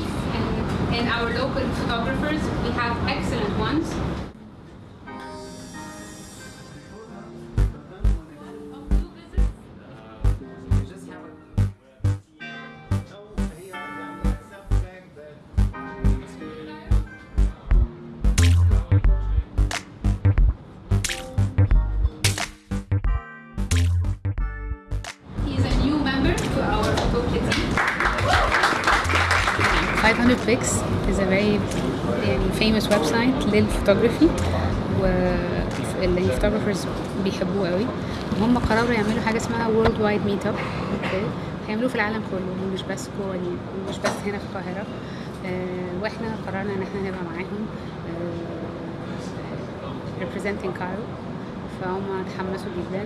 in, in our local photographers. We have excellent ones. 500 Pics is a very يعني famous website للفوتوغرافي photographers بيحبوه قوي. وهم قرروا يعملوا حاجة اسمها world wide meet up أوكي هيعملوه في العالم كله مش بس جوه مش بس هنا في القاهرة. آه، وإحنا قررنا إن إحنا نبقى معاهم آه، representing كايرو فهم اتحمسوا جدا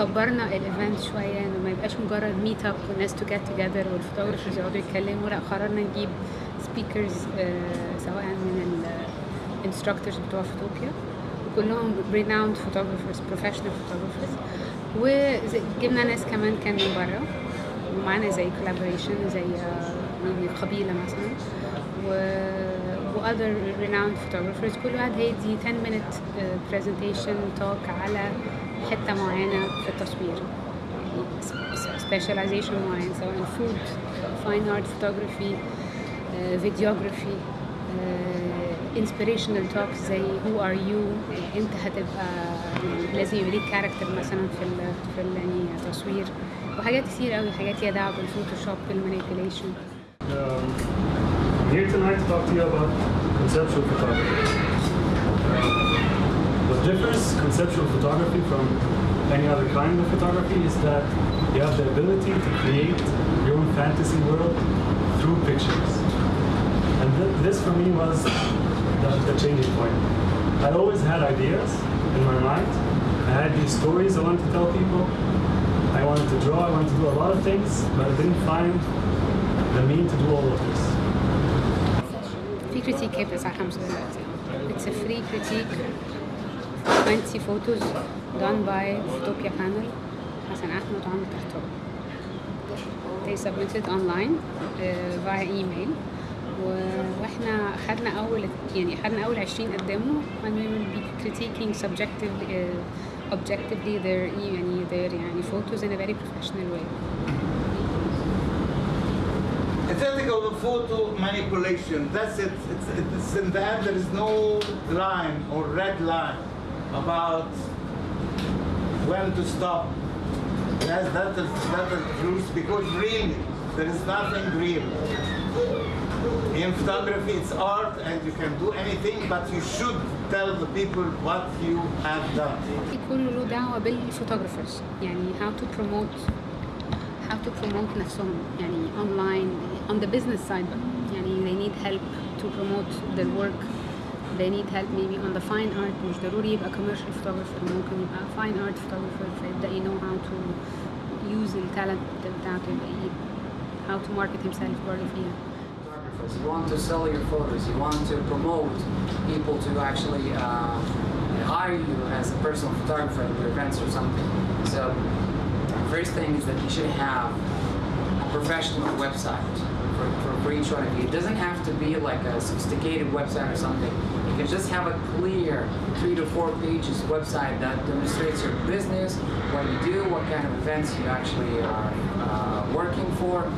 وكبرنا الإيفنت شوية إنه ما يبقاش مجرد ميت اب والناس تو جيت توجذر والفوتوغرافرز يقعدوا يتكلموا لا قررنا نجيب سبيكرز سواء من الانستراكتورز بتوع فوتوبيا. وكلهم renowned photographers professional photographers. وجبنا ناس كمان كان من بره ومعانا زي collaboration زي آه، من قبيله مثلا. و و other renowned photographers كل واحد هيدي 10 minute uh, presentation talk على حتة معينة في التصوير. Sp- specialization معين سواء food fine art photography uh, videography uh, inspirational talks زي who are you انت هتبقى لازم يبقى ليك كاركتر مثلا في ال في ال يعني وحاجات كتير قوي حاجات ليها دعوه بالفوتوشوب بالمانيبيوليشن Um, I'm here tonight to talk to you about conceptual photography. What differs conceptual photography from any other kind of photography is that you have the ability to create your own fantasy world through pictures. And th- this for me was the, the changing point. I always had ideas in my mind. I had these stories I wanted to tell people. I wanted to draw, I wanted to do a lot of things, but I didn't find the mean to do all of this. في كريتيك هيبقى الساعة 5 دلوقتي It's a free critique 20 photos done by Photopia panel حسن أحمد وعمرو تحتوي They submitted online uh, via email و- واحنا خدنا اول يعني خدنا اول 20 قدموا and we will be critiquing subjectively uh, objectively their يعني their يعني photos in a very professional way Ethical photo manipulation. That's it. It's, it's in that there is no line or red line about when to stop. That's that is that is truth because really there is nothing real. In photography, it's art and you can do anything, but you should tell the people what you have done. كله له دعوة بالفوتوغرافرز يعني how to promote how to promote نفسهم يعني online on the business side بقى يعني they need help to promote their work they need help maybe on the fine art مش ضروري يبقى commercial photographer ممكن يبقى fine art photographer فيبدأ you know how to use التالنت بتاعته يبقى ي- how to market himself برضه فيها photographers. You want to sell your photos. You want to promote people to actually uh, hire you as a personal photographer at your events or something. So, first thing is that you should have a professional website for, for, each one of you. It doesn't have to be like a sophisticated website or something. You can just have a clear three to four pages website that demonstrates your business, what you do, what kind of events you actually are uh, working for,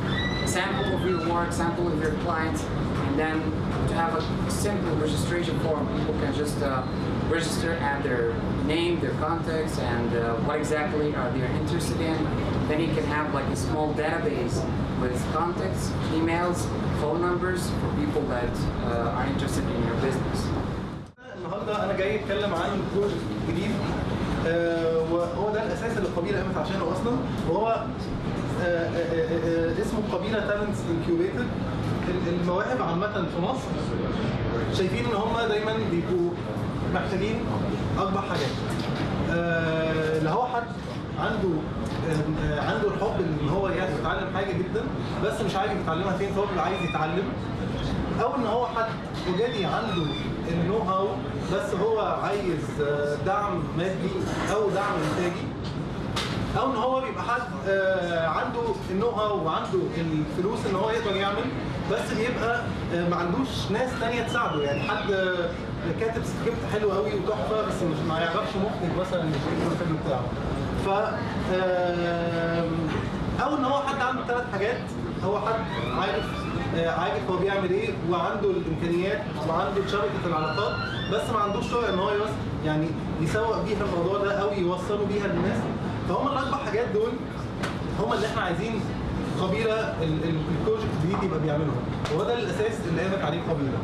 sample of your work, sample of your clients, and then to have a simple registration form. People can just uh, register, add their name, their contacts, and uh, what exactly are they interested in. Then you can have like a small database with contacts, emails, phone numbers for people that uh, are interested in your business. النهارده انا جاي اتكلم عن بروجكت جديد آه، وهو ده الاساس اللي القبيله قامت عشانه اصلا وهو آه، آه، آه، آه، اسمه قبيله تالنتس انكيوبيتد المواهب عامة في مصر شايفين إن هم دايما بيبقوا محتاجين أربع حاجات آه، اللي هو حد عنده آه، آه، عنده الحب إن هو يتعلم حاجة جدا بس مش عارف يتعلمها فين فهو بيبقى عايز يتعلم. أو إن هو حد اوريدي عنده النو هاو بس هو عايز آه، دعم مادي أو دعم إنتاجي. أو إن هو بيبقى حد آه، عنده النو هاو وعنده الفلوس إن هو يقدر يعمل. بس بيبقى آه، ما عندوش ناس تانية تساعده. يعني حد آه، كاتب سكريبت حلو قوي وتحفة بس مش ما يعرفش مخرج مثلا يشتغل الفيلم بتاعه. ف آم، أو ان هو حد عنده ثلاث حاجات هو حد عارف آه، عارف هو بيعمل إيه وعنده الإمكانيات وعنده شبكة العلاقات بس ما عندوش سرعه إن هو يعني يسوق بيها الموضوع ده أو يوصله بيها للناس. فهم الأربع حاجات دول هم اللي إحنا عايزين القبيله البروجكت بيجي يبقى بيعملهم وهو ده الأساس اللي قامت عليه قبيله